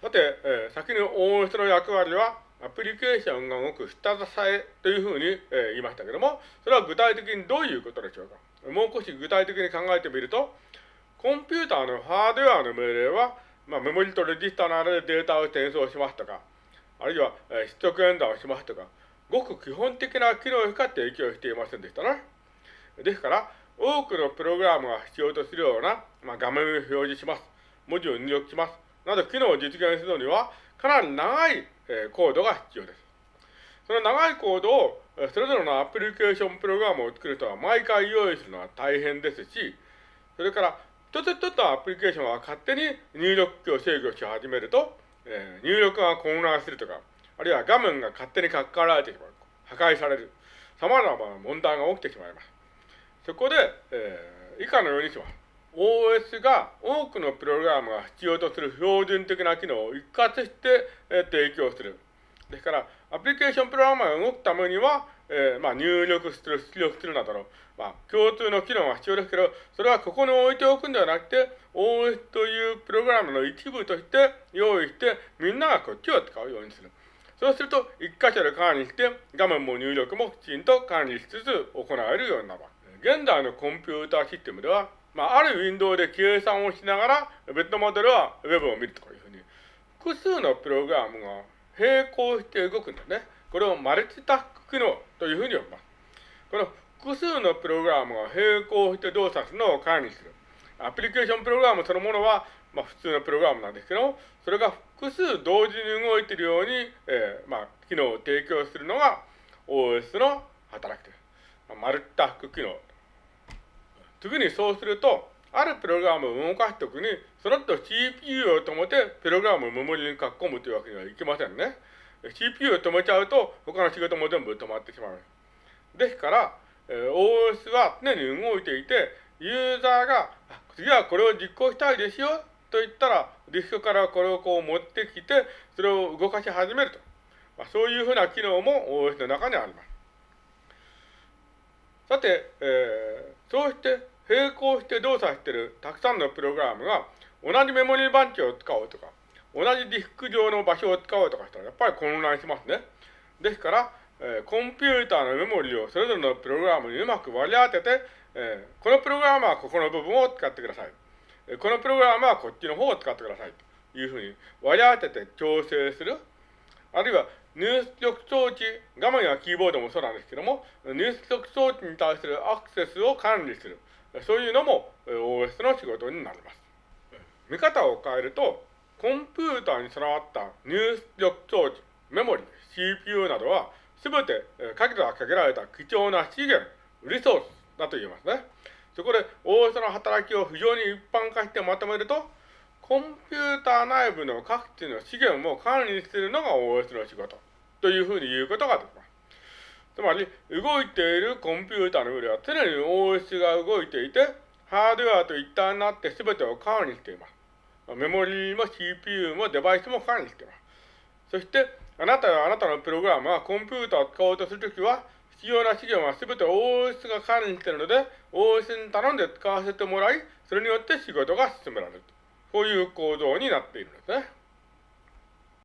さて、えー、先の OS の役割は、アプリケーションが動く下支えというふうに、えー、言いましたけども、それは具体的にどういうことでしょうか？もう少し具体的に考えてみると、コンピューターのハードウェアの命令は、まあ、メモリとレジスターの間でデータを転送しますとか、あるいは、えー、出力演算をしますとか、ごく基本的な機能しか提供していませんでしたね。ですから、多くのプログラムが必要とするような、まあ、画面を表示します。文字を入力します。など、機能を実現するのには、かなり長い、え、コードが必要です。その長いコードを、それぞれのアプリケーションプログラムを作る人は毎回用意するのは大変ですし、それから、一つ一つのアプリケーションは勝手に入力器を制御し始めると、えー、入力が混乱するとか、あるいは画面が勝手に書き換えられてしまう。破壊される。様々な問題が起きてしまいます。そこで、えー、以下のようにします。OS が多くのプログラムが必要とする標準的な機能を一括して、え、提供する。ですから、アプリケーションプログラムが動くためには、えー、まあ、入力する、出力するなどの、まあ、共通の機能が必要ですけど、それはここに置いておくんではなくて、OS というプログラムの一部として用意して、みんながこっちを使うようにする。そうすると、一箇所で管理して、画面も入力もきちんと管理しつつ行えるようになる。現在のコンピューターシステムでは、まあ、あるウィンドウで計算をしながら、別のモデルは Web を見るとかいうふうに、複数のプログラムが並行して動くんだね。これをマルチタスク機能というふうに呼びます。この複数のプログラムが並行して動作するのを管理する。アプリケーションプログラムそのものは、まあ、普通のプログラムなんですけどそれが複数同時に動いているように、えー、まあ、機能を提供するのが OS の働きです。まあ、マルチタスク機能。次にそうすると、あるプログラムを動かすときに、その後 CPU を止めて、プログラムをメモリに書き込むというわけにはいきませんね。CPU を止めちゃうと、他の仕事も全部止まってしまう。ですから、え、OS は常に動いていて、ユーザーが、次はこれを実行したいですよ、と言ったら、ディスクからこれをこう持ってきて、それを動かし始めると。まあ、そういうふうな機能も OS の中にあります。さて、えー、そうして並行して動作しているたくさんのプログラムが同じメモリー番地を使おうとか、同じディスク上の場所を使おうとかしたらやっぱり混乱しますね。ですから、えー、コンピューターのメモリーをそれぞれのプログラムにうまく割り当てて、えー、このプログラムはここの部分を使ってください。え、このプログラムはこっちの方を使ってください。というふうに割り当てて調整する。あるいは入出力装置、画面やキーボードもそうなんですけども、入出力装置に対するアクセスを管理する。そういうのも OS の仕事になります。見方を変えると、コンピューターに備わった入出力装置、メモリ、CPU などは、すべてかけがかけられた貴重な資源、リソースだと言えますね。そこで OS の働きを非常に一般化してまとめると、コンピューター内部の各地の資源を管理するのが OS の仕事というふうに言うことができます。つまり、動いているコンピューターの上では常に OS が動いていて、ハードウェアと一体になって全てを管理しています。メモリーも CPU もデバイスも管理しています。そして、あなたやあなたのプログラムはコンピューターを使おうとするときは、必要な資源は全て OS が管理しているので、OS に頼んで使わせてもらい、それによって仕事が進められる。こういう構造になっているんですね。